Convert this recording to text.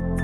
Bye.